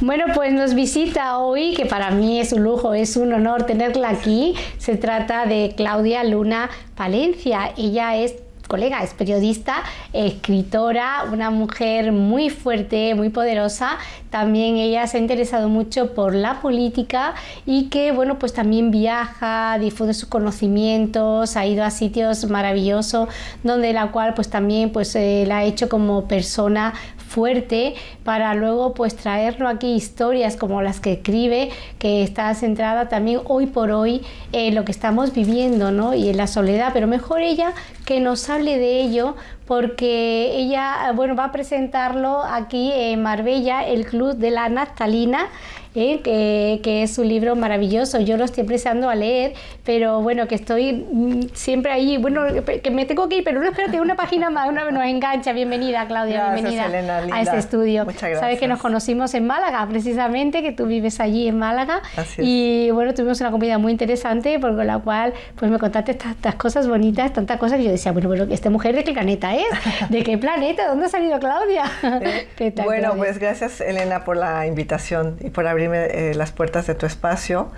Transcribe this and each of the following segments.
Bueno, pues nos visita hoy, que para mí es un lujo, es un honor tenerla aquí. Se trata de Claudia Luna Palencia. Ella es colega, es periodista, escritora, una mujer muy fuerte, muy poderosa. También ella se ha interesado mucho por la política y que, bueno, pues también viaja, difunde sus conocimientos, ha ido a sitios maravillosos, donde la cual pues también pues eh, la ha hecho como persona fuerte para luego pues traerlo aquí historias como las que escribe que está centrada también hoy por hoy en lo que estamos viviendo ¿no? y en la soledad pero mejor ella que nos hable de ello porque ella bueno va a presentarlo aquí en Marbella el club de la naftalina ¿eh? que, es un libro maravilloso. Yo lo estoy empezando a leer, pero bueno, que estoy mm, siempre ahí, bueno, que me tengo que ir, pero no espérate, una página más, una nos engancha. Bienvenida, Claudia, bienvenida a este estudio. Muchas gracias. Sabes que nos conocimos en Málaga, precisamente, que tú vives allí en Málaga. Y bueno, tuvimos una comida muy interesante, por la cual pues me contaste estas, cosas bonitas, tantas cosas que yo decía, bueno, bueno, ¿esta mujer de qué planeta es? ¿De qué planeta? ¿Dónde ha salido Claudia? bueno, pues gracias, Elena, por la invitación y por abrir eh, las puertas de tu espacio.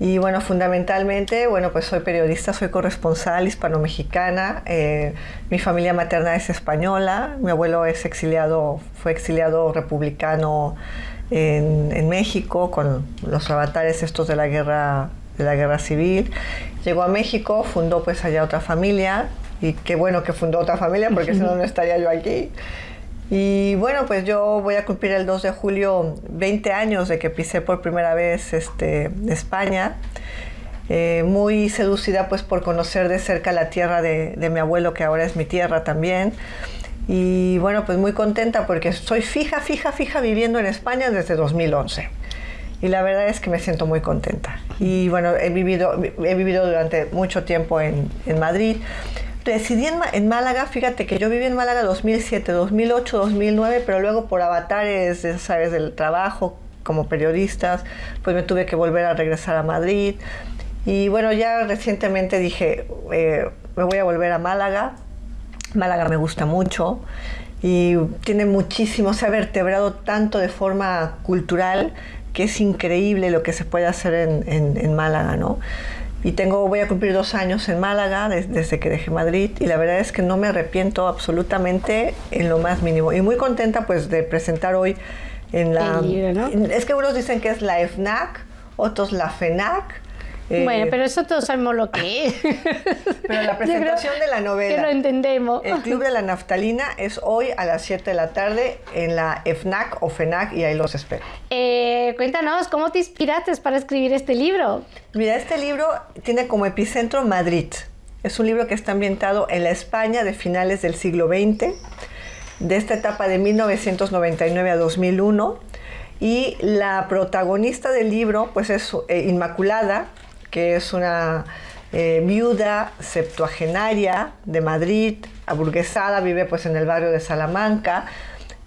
Y bueno, fundamentalmente, bueno, pues soy periodista, soy corresponsal hispano-mexicana. Eh, mi familia materna es española. Mi abuelo es exiliado, fue exiliado republicano en, en, México con los avatares estos de la guerra de la guerra civil. Llegó a México, fundó pues allá otra familia y qué bueno que fundó otra familia porque si no no estaría yo aquí. Y bueno, pues yo voy a cumplir el 2 de julio 20 años de que pisé por primera vez este, España. Eh, muy seducida pues por conocer de cerca la tierra de, de, mi abuelo, que ahora es mi tierra también. Y bueno, pues muy contenta porque estoy fija, fija, fija viviendo en España desde 2011. Y la verdad es que me siento muy contenta. Y bueno, he vivido, he vivido durante mucho tiempo en, en Madrid residí en, Málaga, fíjate que yo viví en Málaga 2007, 2008, 2009, pero luego por avatares, sabes, del trabajo como periodistas, pues me tuve que volver a regresar a Madrid. Y bueno, ya recientemente dije, eh, me voy a volver a Málaga. Málaga me gusta mucho y tiene muchísimo, se ha vertebrado tanto de forma cultural que es increíble lo que se puede hacer en, en, en Málaga, ¿no? Y tengo, voy a cumplir dos años en Málaga desde que dejé Madrid y la verdad es que no me arrepiento absolutamente en lo más mínimo. Y muy contenta pues de presentar hoy en la... Es que unos dicen que es la FNAC, otros la FENAC, bueno, eh, pero eso todos sabemos lo que es. Pero la presentación de la novela. Que lo entendemos. El Club de la Naftalina es hoy a las 7 de la tarde en la FNAC o FENAC y ahí los espero. Eh, cuéntanos, ¿cómo te inspiraste para escribir este libro? Mira, este libro tiene como epicentro Madrid. Es un libro que está ambientado en la España de finales del siglo XX, de esta etapa de 1999 a 2001. Y la protagonista del libro, pues es eh, Inmaculada, que es una eh, viuda septuagenaria de Madrid, aburguesada, vive pues en el barrio de Salamanca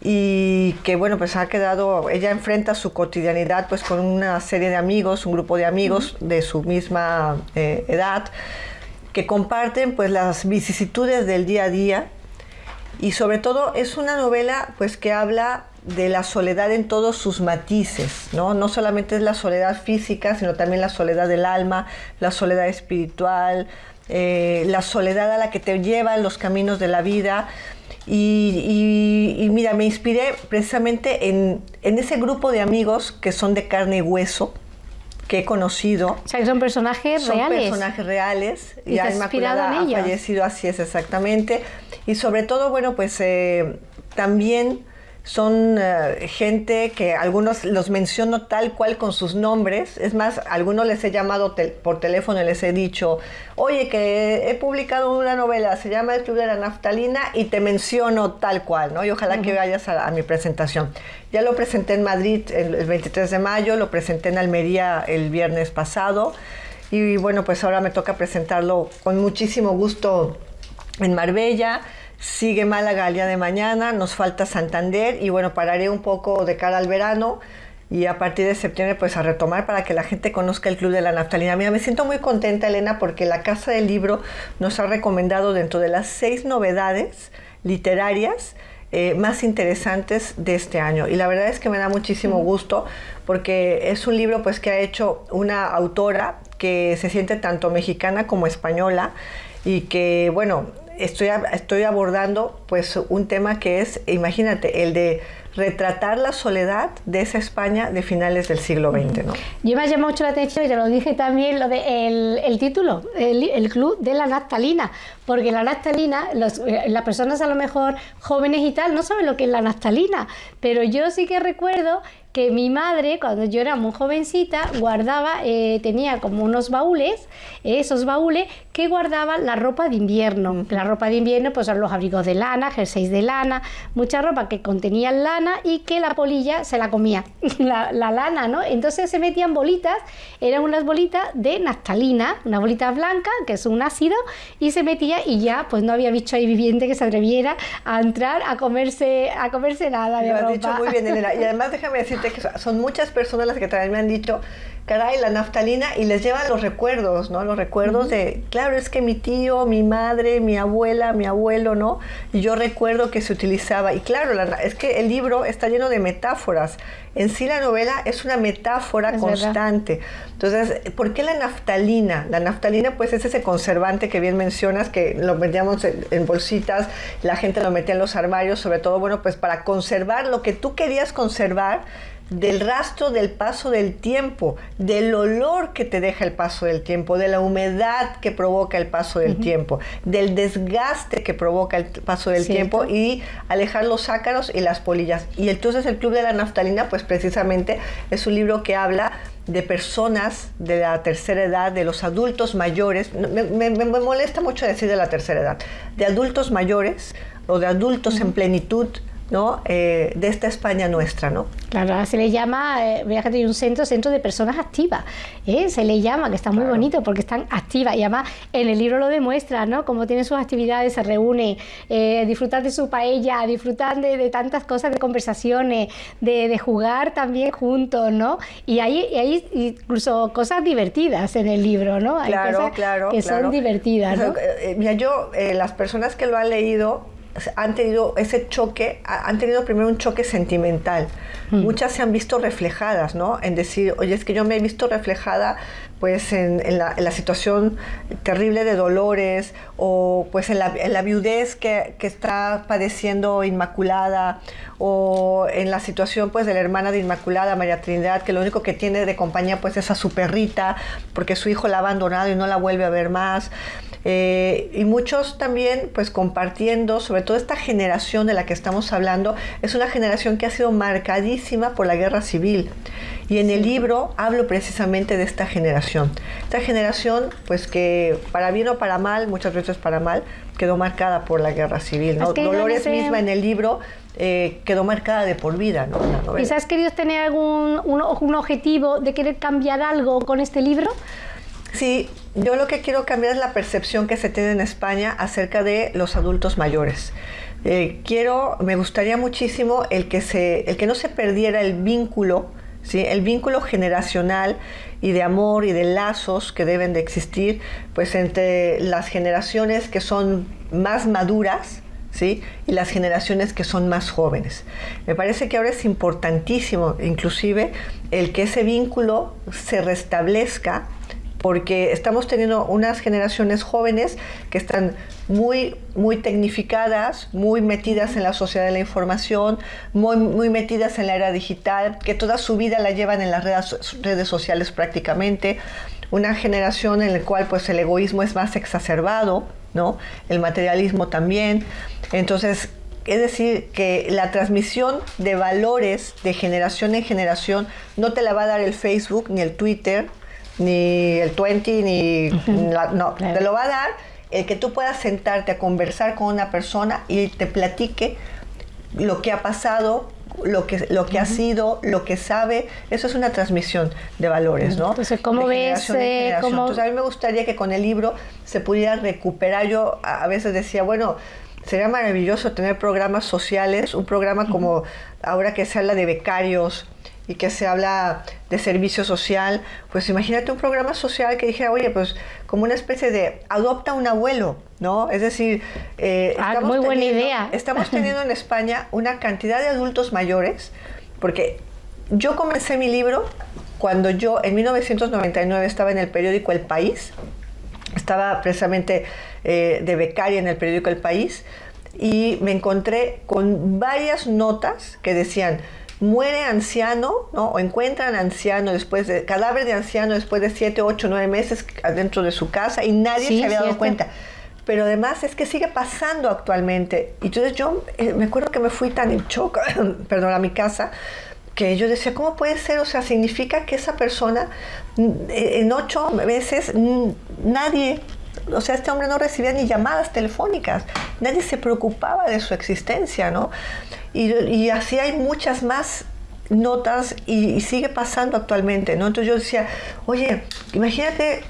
y que bueno pues ha quedado, ella enfrenta su cotidianidad pues con una serie de amigos, un grupo de amigos de su misma eh, edad que comparten pues las vicisitudes del día a día. Y sobre todo es una novela pues que habla de la soledad en todos sus matices, ¿no? No solamente es la soledad física, sino también la soledad del alma, la soledad espiritual, eh, la soledad a la que te llevan los caminos de la vida. Y, mira, me inspiré precisamente en, ese grupo de amigos que son de carne y hueso, que he conocido. O sea, que son personajes son reales. Son personajes reales. Y, y ha ha fallecido, así es exactamente. Y sobre todo, bueno, pues eh, también son eh, gente que algunos los menciono tal cual con sus nombres. Es más, algunos les he llamado por teléfono y les he dicho, oye, que he publicado una novela, se llama El Club de la Naftalina y te menciono tal cual, ¿no? Y ojalá que vayas a, mi presentación. Ya lo presenté en Madrid el, 23 de mayo, lo presenté en Almería el viernes pasado y bueno, pues ahora me toca presentarlo con muchísimo gusto en Marbella. Sigue Málaga el día de mañana, nos falta Santander y bueno, pararé un poco de cara al verano y a partir de septiembre pues a retomar para que la gente conozca el Club de la Naftalina. Mira, me siento muy contenta Elena porque la Casa del Libro nos ha recomendado dentro de las seis novedades literarias eh, más interesantes de este año. Y la verdad es que me da muchísimo gusto porque es un libro pues que ha hecho una autora que se siente tanto mexicana como española y que, bueno, estoy, estoy abordando pues un tema que es, imagínate, el de retratar la soledad de esa España de finales del siglo XX. ¿no? Yo me ha llamado mucho la atención, y te lo dije también, lo de el, título, el, Club de la Naftalina, porque la naftalina, eh, las personas a lo mejor jóvenes y tal, no saben lo que es la naftalina, pero yo sí que recuerdo que mi madre, cuando yo era muy jovencita, guardaba, eh, tenía como unos baúles, esos baúles que guardaban la ropa de invierno. La ropa de invierno pues son los abrigos de lana, jerseys de lana, mucha ropa que contenía lana y que la polilla se la comía, la, lana, ¿no? Entonces se metían bolitas, eran unas bolitas de naftalina, una bolita blanca, que es un ácido, y se metía y ya pues no había bicho ahí viviente que se atreviera a entrar a comerse, a comerse nada de Lo ropa. has dicho muy bien, Elena. Y además déjame decirte que son muchas personas las que también me han dicho, caray, la naftalina, y les lleva los recuerdos, ¿no? Los recuerdos de, claro, es que mi tío, mi madre, mi abuela, mi abuelo, ¿no? Y yo recuerdo que se utilizaba, y claro, es que el libro está lleno de metáforas. En sí la novela es una metáfora constante. Entonces, ¿por qué la naftalina? La naftalina, pues, es ese conservante que bien mencionas, que lo metíamos en, en bolsitas, la gente lo metía en los armarios, sobre todo, bueno, pues para conservar lo que tú querías conservar del rastro del paso del tiempo, del olor que te deja el paso del tiempo, de la humedad que provoca el paso del tiempo, del desgaste que provoca el paso del tiempo y alejar los ácaros y las polillas. Y entonces el Club de la Naftalina, pues precisamente es un libro que habla de personas de la tercera edad, de los adultos mayores, me, molesta mucho decir de la tercera edad, de adultos mayores o de adultos en plenitud, ¿no? Eh, de esta España nuestra, ¿no? Claro, se le llama, eh, hay un centro, centro de personas activas, ¿eh? se le llama, que está muy bonito porque están activas y además en el libro lo demuestra, ¿no? Como tienen sus actividades, se reúne, eh, disfrutar de su paella, disfrutar de, tantas cosas, de conversaciones, de, jugar también juntos, ¿no? Y hay, hay, incluso cosas divertidas en el libro, ¿no? Hay claro, cosas claro, que son divertidas, ¿no? Eh, mira, yo, las personas que lo han leído, han tenido ese choque, han tenido primero un choque sentimental. Mm. Muchas se han visto reflejadas, ¿no? En decir, oye, es que yo me he visto reflejada pues en, la, situación terrible de Dolores o pues en la, viudez que, está padeciendo Inmaculada o en la situación pues de la hermana de Inmaculada, María Trinidad, que lo único que tiene de compañía pues es a su perrita porque su hijo la ha abandonado y no la vuelve a ver más. Eh, y muchos también pues compartiendo, sobre todo esta generación de la que estamos hablando, es una generación que ha sido marcadísima por la guerra civil. Y en el libro hablo precisamente de esta generación. Esta generación, pues que para bien o para mal, muchas veces para mal, quedó marcada por la guerra civil. Dolores misma en el libro eh, quedó marcada de por vida. ¿no? ¿Y has querido tener algún un, objetivo de querer cambiar algo con este libro? Sí, yo lo que quiero cambiar es la percepción que se tiene en España acerca de los adultos mayores. Eh, quiero, me gustaría muchísimo el que, se, el que no se perdiera el vínculo el vínculo generacional y de amor y de lazos que deben de existir pues entre las generaciones que son más maduras ¿sí? y las generaciones que son más jóvenes. Me parece que ahora es importantísimo inclusive el que ese vínculo se restablezca porque estamos teniendo unas generaciones jóvenes que están muy, muy tecnificadas, muy metidas en la sociedad de la información, muy, muy metidas en la era digital, que toda su vida la llevan en las redes, redes sociales prácticamente, una generación en la cual pues el egoísmo es más exacerbado, ¿no? el materialismo también, entonces es decir, que la transmisión de valores de generación en generación no te la va a dar el Facebook ni el Twitter, ni el 20, ni... no, te lo va a dar el que tú puedas sentarte a conversar con una persona y te platique lo que ha pasado, lo que, lo que ha sido, lo que sabe, eso es una transmisión de valores, ¿no? Entonces, ¿cómo ves? Eh, Entonces, a mí me gustaría que con el libro se pudiera recuperar. Yo a veces decía, bueno, sería maravilloso tener programas sociales, un programa como ahora que se habla de becarios, y que se habla de servicio social, pues imagínate un programa social que dijera, oye, pues como una especie de adopta un abuelo, ¿no? Es decir, eh, ah, muy buena idea. Estamos teniendo en España una cantidad de adultos mayores, porque yo comencé mi libro cuando yo en 1999 estaba en el periódico El País, estaba precisamente eh, de becaria en el periódico El País, y me encontré con varias notas que decían, muere anciano, ¿no? O encuentran anciano después de, cadáver de anciano después de 7, 8, 9 meses adentro de su casa y nadie se había dado cuenta. Pero además es que sigue pasando actualmente. Y entonces yo eh, me acuerdo que me fui tan en shock, perdón, a mi casa, que yo decía, ¿cómo puede ser? O sea, significa que esa persona mm, en ocho meses mm, nadie o sea, este hombre no recibía ni llamadas telefónicas, nadie se preocupaba de su existencia, ¿no? Y, así hay muchas más notas y, sigue pasando actualmente, ¿no? Entonces yo decía, oye, imagínate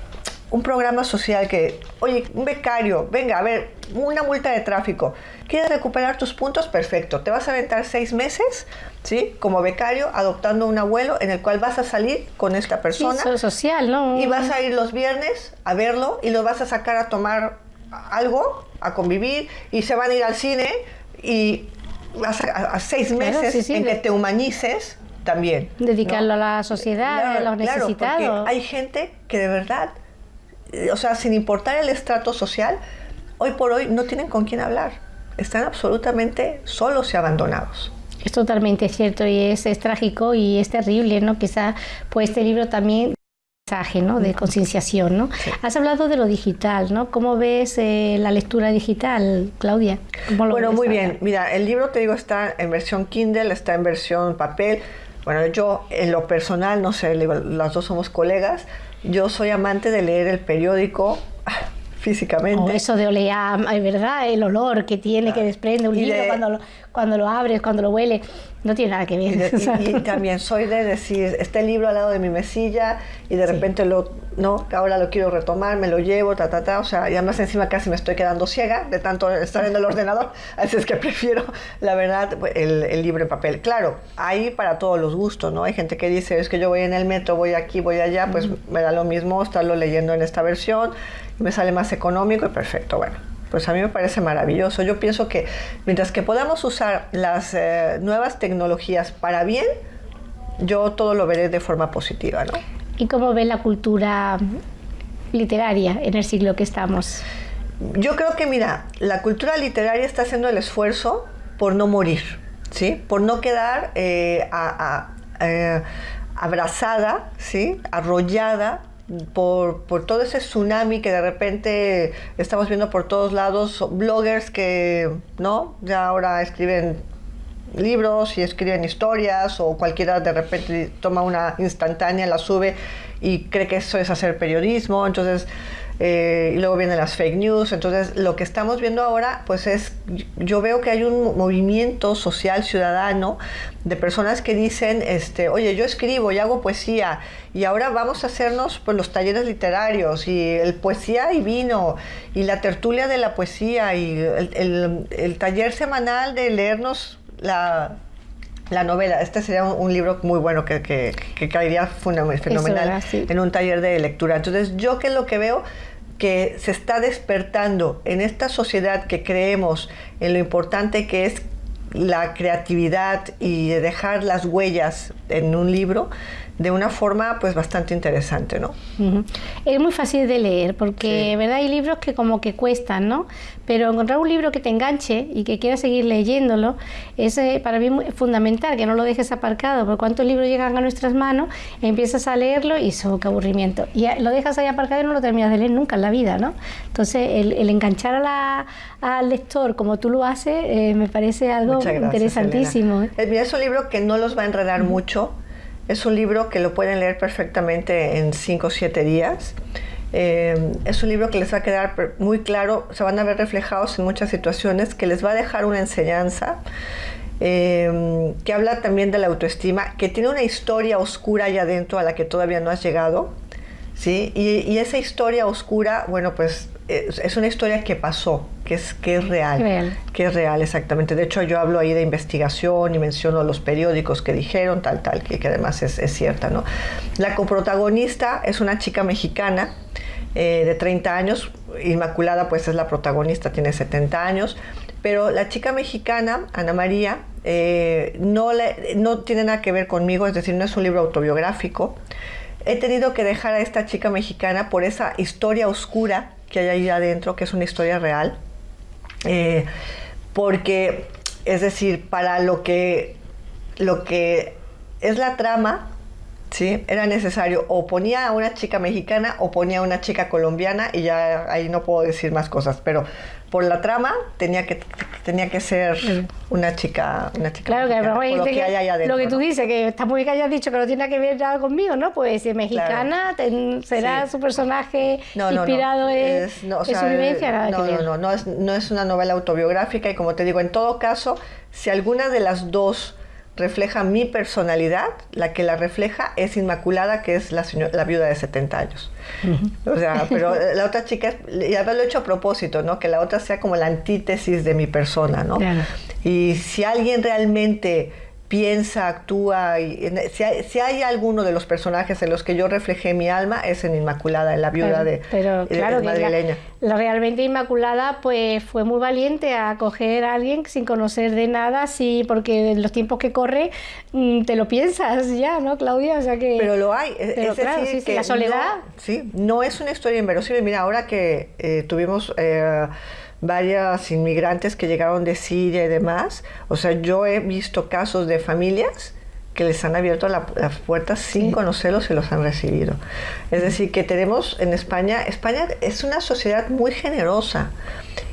un programa social que, oye, un becario, venga, a ver, una multa de tráfico, ¿quieres recuperar tus puntos? Perfecto, te vas a aventar seis meses, ¿sí? Como becario, adoptando un abuelo en el cual vas a salir con esta persona. Sí, social, ¿no? Y vas a ir los viernes a verlo y lo vas a sacar a tomar algo, a convivir, y se van a ir al cine y vas a, seis meses en que te humanices también. Dedicarlo a la sociedad, a los necesitados. Claro, hay gente que de verdad eh, o sea, sin importar el estrato social, hoy por hoy no tienen con quién hablar. Están absolutamente solos y abandonados. Es totalmente cierto y es, trágico y es terrible, ¿no? Quizá pues este libro también ¿no? de concienciación. ¿no? Has hablado de lo digital, ¿no? ¿Cómo ves eh, la lectura digital, Claudia? bueno, muy bien. Mira, el libro, te digo, está en versión Kindle, está en versión papel. Bueno, yo en lo personal, no sé, las dos somos colegas, yo soy amante de leer el periódico físicamente. Oh, eso de olear, es verdad, el olor que tiene, que desprende un libro cuando, lo, cuando lo abres, cuando lo huele, no tiene nada que ver. Y, también soy de decir, este libro al lado de mi mesilla y de repente lo, no, ahora lo quiero retomar, me lo llevo, ta, ta, ta, o sea, y además encima casi me estoy quedando ciega de tanto estar en el ordenador, así es que prefiero, la verdad, el, el libro en papel. Claro, hay para todos los gustos, ¿no? Hay gente que dice, es que yo voy en el metro, voy aquí, voy allá, pues me da lo mismo estarlo leyendo en esta versión, me sale más económico y perfecto, bueno. Pues a mí me parece maravilloso. Yo pienso que mientras que podamos usar las eh, nuevas tecnologías para bien, yo todo lo veré de forma positiva, ¿no? ¿Y cómo ve la cultura literaria en el siglo que estamos? Yo creo que, mira, la cultura literaria está haciendo el esfuerzo por no morir, ¿sí? Por no quedar eh, eh, abrazada, ¿sí? Arrollada por, todo ese tsunami que de repente estamos viendo por todos lados, bloggers que, ¿no? Ya ahora escriben libros y escriben historias o cualquiera de repente toma una instantánea, la sube y cree que eso es hacer periodismo, entonces eh, y luego vienen las fake news. Entonces, lo que estamos viendo ahora, pues es, yo veo que hay un movimiento social ciudadano de personas que dicen, este, oye, yo escribo y hago poesía y ahora vamos a hacernos pues, los talleres literarios y el poesía y vino y la tertulia de la poesía y el, taller semanal de leernos la, novela. Este sería un, libro muy bueno que, que, caería fenomenal en un taller de lectura. Entonces, yo que lo que veo que se está despertando en esta sociedad que creemos en lo importante que es la creatividad y dejar las huellas en un libro, de una forma pues bastante interesante, ¿no? Es muy fácil de leer porque, ¿verdad? Hay libros que como que cuestan, ¿no? Pero encontrar un libro que te enganche y que quieras seguir leyéndolo es eh, para mí fundamental, que no lo dejes aparcado, porque cuántos libros llegan a nuestras manos, empiezas a leerlo y eso, qué aburrimiento. Y lo dejas ahí aparcado y no lo terminas de leer nunca en la vida, ¿no? Entonces, el, enganchar a la, al lector como tú lo haces eh, me parece algo interesantísimo. ¿eh? Es un libro que no los va a enredar mucho, es un libro que lo pueden leer perfectamente en 5 o 7 días. Eh, es un libro que les va a quedar muy claro, se van a ver reflejados en muchas situaciones, que les va a dejar una enseñanza, eh, que habla también de la autoestima, que tiene una historia oscura allá adentro a la que todavía no has llegado. ¿Sí? Y, esa historia oscura, bueno, pues es, una historia que pasó, que es, que es real, que es real exactamente. De hecho, yo hablo ahí de investigación y menciono los periódicos que dijeron, tal, tal, que, que además es, es, cierta, ¿no? La coprotagonista es una chica mexicana eh, de 30 años, Inmaculada pues es la protagonista, tiene 70 años, pero la chica mexicana, Ana María, eh, no, le, no tiene nada que ver conmigo, es decir, no es un libro autobiográfico. He tenido que dejar a esta chica mexicana por esa historia oscura que hay ahí adentro, que es una historia real, eh, porque, es decir, para lo que, lo que es la trama, ¿sí? Era necesario. O ponía a una chica mexicana o ponía a una chica colombiana y ya ahí no puedo decir más cosas, pero por la trama tenía que tenía que ser una chica una chica claro que, lo, que, adentro, lo que tú dices que está muy que hayas dicho que no tiene que ver nada conmigo no pues si es mexicana será su personaje inspirado en, su vivencia nada no, no no no es, no es una novela autobiográfica y como te digo en todo caso si alguna de las dos refleja mi personalidad, la que la refleja es Inmaculada, que es la, la viuda de 70 años. O sea, pero la otra chica, y haberlo hecho a propósito, ¿no? Que la otra sea como la antítesis de mi persona, ¿no? Y si alguien realmente piensa, actúa. Y, si, hay, si, hay, alguno de los personajes en los que yo reflejé mi alma, es en Inmaculada, en la viuda de, pero, claro, madrileña. La, realmente Inmaculada pues fue muy valiente a acoger a alguien sin conocer de nada, sí, porque en los tiempos que corre mm, te lo piensas ya, ¿no, Claudia? O sea que, pero lo hay. Pero es claro, decir, sí, que la soledad. No, sí, no es una historia inverosímil. Mira, ahora que eh, tuvimos... Eh, varias inmigrantes que llegaron de Siria y demás. O sea, yo he visto casos de familias que les han abierto las puertas sin conocerlos y los han recibido. Es decir, que tenemos en España, España es una sociedad muy generosa.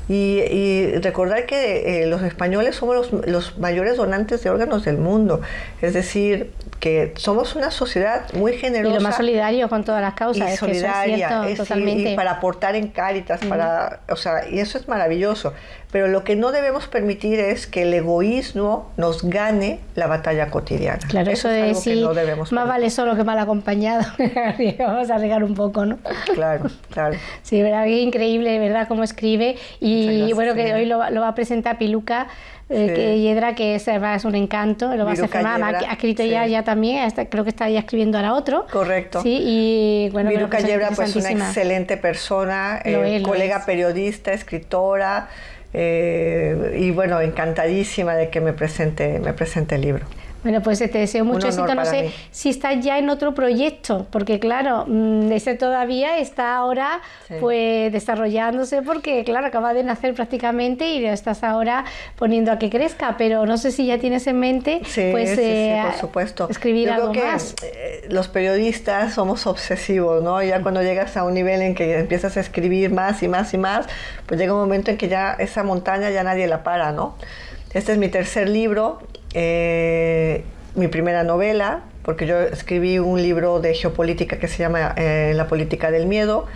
Y, recordar que eh, los españoles somos los, los, mayores donantes de órganos del mundo. Es decir, que somos una sociedad muy generosa. Y lo más solidario con todas las causas. Y solidaria, es totalmente. Y, para aportar en Cáritas, para, o sea, y eso es maravilloso. Pero lo que no debemos permitir es que el egoísmo nos gane la batalla cotidiana. Claro, eso, de decir, más vale solo que mal acompañado. Vamos a regar un poco, ¿no? Claro, claro. Sí, verdad, es increíble, ¿verdad? Cómo escribe. Y bueno, que hoy lo, lo va a presentar Piluca eh, que Yedra, que es, es, un encanto, lo va a hacer ha, escrito ya, ya también, creo que está ya escribiendo ahora otro. Correcto. Sí, y bueno, Viruca Yedra, pues una excelente persona, eh, colega periodista, escritora, eh, y bueno, encantadísima de que me presente, me presente el libro. Bueno, pues te deseo mucho éxito. No sé si estás ya en otro proyecto, porque claro, mm, ese todavía está ahora pues desarrollándose porque claro, acaba de nacer prácticamente y lo estás ahora poniendo a que crezca, pero no sé si ya tienes en mente pues eh, por supuesto. escribir Yo algo creo que, más. Eh, los periodistas somos obsesivos, ¿no? Ya cuando llegas a un nivel en que empiezas a escribir más y más y más, pues llega un momento en que ya esa montaña ya nadie la para, ¿no? Este es mi tercer libro eh, mi primera novela, porque yo escribí un libro de geopolítica que se llama eh, La política del miedo,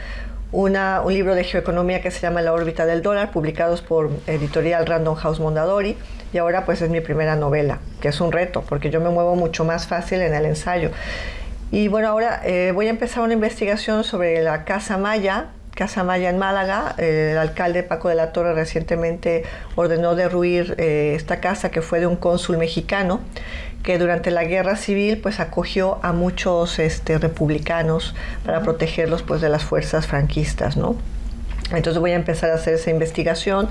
una, un libro de geoeconomía que se llama La órbita del dólar, publicados por editorial Random House Mondadori, y ahora pues es mi primera novela, que es un reto, porque yo me muevo mucho más fácil en el ensayo. Y bueno, ahora eh, voy a empezar una investigación sobre la Casa Maya, Casa Maya en Málaga. el alcalde Paco de la Torre recientemente ordenó derruir eh, esta casa que fue de un cónsul mexicano que durante la guerra civil pues acogió a muchos este, republicanos para protegerlos pues de las fuerzas franquistas, ¿no? Entonces voy a empezar a hacer esa investigación.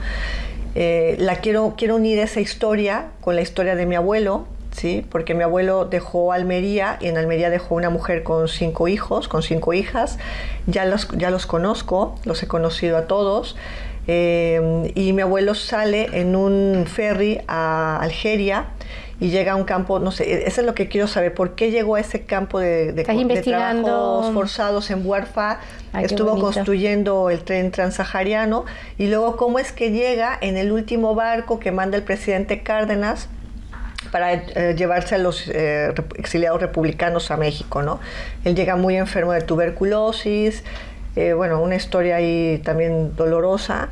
Eh, la quiero, quiero unir esa historia con la historia de mi abuelo, ¿sí? porque mi abuelo dejó Almería y en Almería dejó una mujer con cinco hijos, con cinco hijas. Ya los, ya los conozco, los he conocido a todos. Eh, y mi abuelo sale en un ferry a Algeria y llega a un campo, no sé, eso es lo que quiero saber, ¿por qué llegó a ese campo de, de, trabajos forzados en Buarfa? estuvo construyendo el tren transahariano y luego cómo es que llega en el último barco que manda el presidente Cárdenas para eh, llevarse a los eh, exiliados republicanos a México, ¿no? Él llega muy enfermo de tuberculosis, eh, bueno, una historia ahí también dolorosa,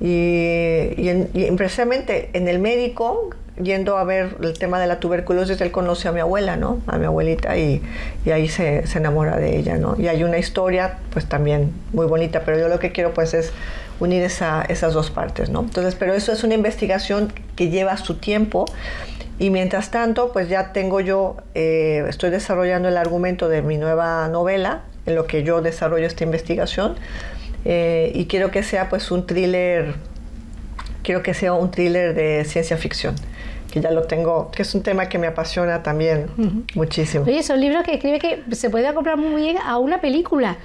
y, precisamente en el médico, yendo a ver el tema de la tuberculosis, él conoce a mi abuela, ¿no? A mi abuelita y, y ahí se, se, enamora de ella, ¿no? Y hay una historia, pues también muy bonita, pero yo lo que quiero pues es unir esa, esas dos partes, ¿no? Entonces, pero eso es una investigación que lleva su tiempo y mientras tanto, pues ya tengo yo, eh, estoy desarrollando el argumento de mi nueva novela, en lo que yo desarrollo esta investigación, eh, y quiero que sea pues un thriller, quiero que sea un thriller de ciencia ficción que ya lo tengo, que es un tema que me apasiona también muchísimo. Oye, son libros que escribe que se puede comprar muy bien a una película.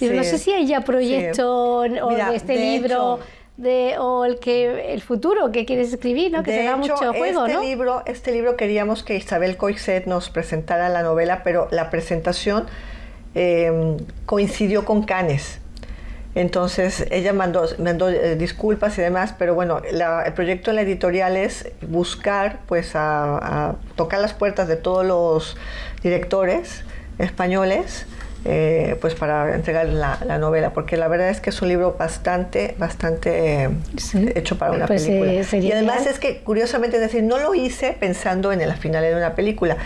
No sé si hay ya proyectos o de este libro de, o el que el futuro que quieres escribir, ¿no? Que se da mucho juego, este Libro, este libro queríamos que Isabel Coixet nos presentara la novela, pero la presentación em, coincidió con Canes. Entonces ella mandó, mandó eh, disculpas y demás, pero bueno, el proyecto en la editorial es buscar, pues, a tocar las puertas de todos los directores españoles eh, pues para entregar la, novela, porque la verdad es que es un libro bastante, bastante hecho para una pues, película. y además es que, curiosamente, es decir, no lo hice pensando en el final de una película,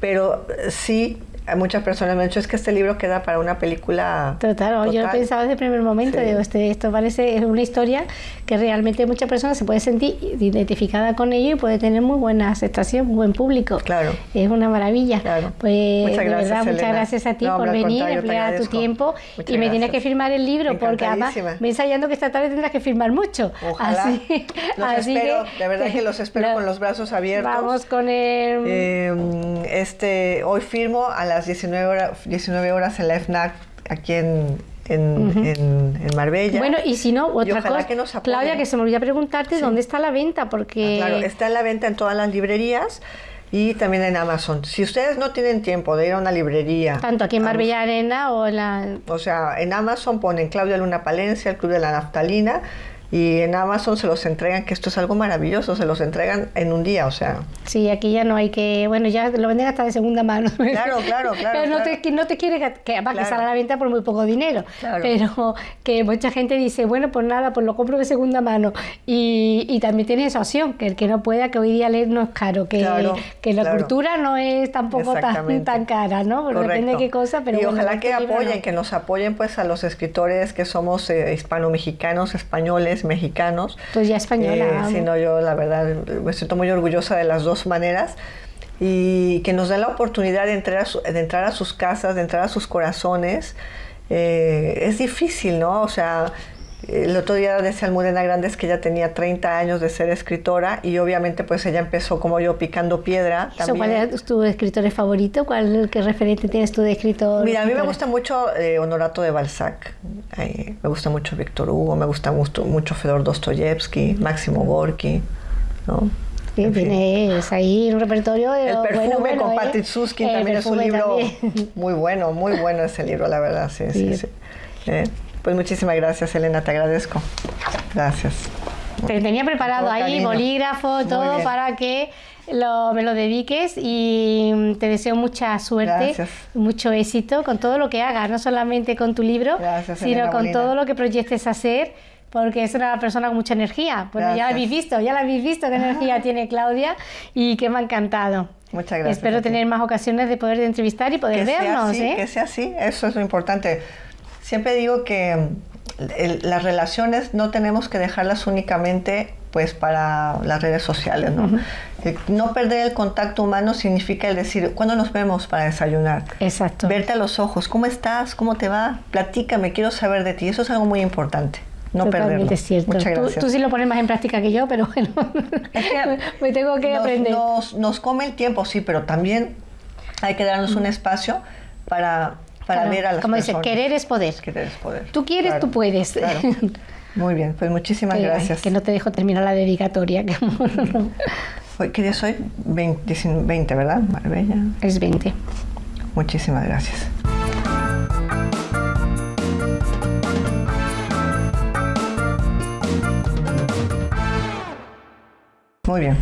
pero sí muchas personas me han dicho es que este libro queda para una película. Total, yo lo pensaba desde el primer momento, digo, este, esto parece es una historia que realmente muchas personas se puede sentir identificada con ello y puede tener muy buena aceptación, muy buen público. Claro. Es una maravilla. Pues muchas gracias, verdad, muchas gracias a ti por venir, emplear tu tiempo y me tienes que firmar el libro porque además me ensayando que esta tarde tendrás que firmar mucho. Ojalá. Así, los espero, de verdad que los espero con los brazos abiertos. Vamos con el. Eh, este, hoy firmo a la las 19 horas, 19 horas en la FNAC aquí en, en, Marbella. Bueno, y si no, otra cosa, que nos Claudia, que se me olvidó preguntarte dónde está la venta, porque... Ah, claro, está en la venta en todas las librerías y también en Amazon. Si ustedes no tienen tiempo de ir a una librería... Tanto aquí en Marbella Arena o en la... O sea, en Amazon ponen Claudia Luna Palencia, el Club de la Naftalina, y en Amazon se los entregan, que esto es algo maravilloso, se los entregan en un día, o sea. Sí, aquí ya no hay que, bueno, ya lo venden hasta de segunda mano. Claro, claro, claro. Pero no, Te, no te quiere que, que salga a la venta por muy poco dinero. Pero que mucha gente dice, bueno, pues nada, pues lo compro de segunda mano. Y, y también tiene esa opción, que el que no pueda, que hoy día leer no es caro, que, que la cultura no es tampoco tan, tan cara, ¿no? Porque depende de qué cosa, pero Y ojalá que apoyen, que nos apoyen pues a los escritores que somos eh, hispano-mexicanos, españoles, mexicanos. Pues ya española. Eh, sino yo la verdad me siento muy orgullosa de las dos maneras y que nos den la oportunidad de entrar a, de entrar a sus casas, de entrar a sus corazones. Eh, es difícil, ¿no? O sea, el otro día decía Almudena Grandes que ella tenía 30 años de ser escritora y obviamente pues ella empezó como yo picando piedra. También. ¿Cuál es tu escritor favorito? ¿Cuál qué referente tienes tú de escritor? Mira, a mí me gusta mucho eh, Honorato de Balzac, me gusta mucho Víctor Hugo, me gusta mucho, mucho Fedor Dostoyevsky, Máximo Gorky, ¿no? Sí, tienes ahí un repertorio de... El perfume con ¿eh? Patrick Suskin también es un libro muy bueno, muy bueno ese libro, la verdad, sí, sí, sí. Eh, pues muchísimas gracias, Elena, te agradezco. Gracias. Te tenía preparado ahí bolígrafo, todo para que me lo dediques y te deseo mucha suerte, mucho éxito con todo lo que hagas, no solamente con tu libro, sino con todo lo que proyectes hacer porque es una persona con mucha energía. Bueno, ya la habéis visto, ya la habéis visto qué energía tiene Claudia y que me ha encantado. Muchas gracias. Espero tener más ocasiones de poder entrevistar y poder vernos. ¿eh? Que sea así, eso es lo importante. Siempre digo que las relaciones no tenemos que dejarlas únicamente pues para las redes sociales, ¿no? No perder el contacto humano significa el decir, ¿cuándo nos vemos para desayunar? Exacto. Verte a los ojos, ¿cómo estás? ¿Cómo te va? Platícame, quiero saber de ti. Eso es algo muy importante. No perderlo. Es cierto. Muchas gracias. Tú, sí lo pones más en práctica que yo, pero bueno, es que me tengo que aprender. Nos, nos come el tiempo, sí, pero también hay que darnos un espacio para para ver a las Como dice, querer es poder. Querer es poder. Tú quieres, tú puedes. Muy bien, pues muchísimas gracias. que no te dejo terminar la dedicatoria. Hoy, ¿Qué día soy? 20, 20, ¿verdad? Marbella. Es 20. Muchísimas gracias. Muy bien,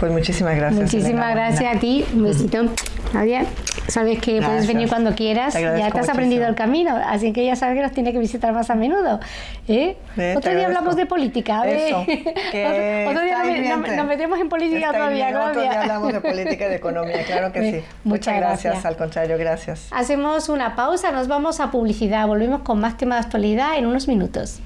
pues muchísimas gracias. Muchísimas gracias a ti. Un besito. Adiós sabes que puedes venir cuando quieras, ya te has aprendido el camino, así que ya sabes que nos tiene que visitar más a menudo. ¿eh? Otro día hablamos de política, Eso, otro, día nos, metemos en política todavía, Otro día hablamos de política y de economía, claro que sí. Muchas, gracias. al contrario, gracias. Hacemos una pausa, nos vamos a publicidad, volvemos con más temas de actualidad en unos minutos.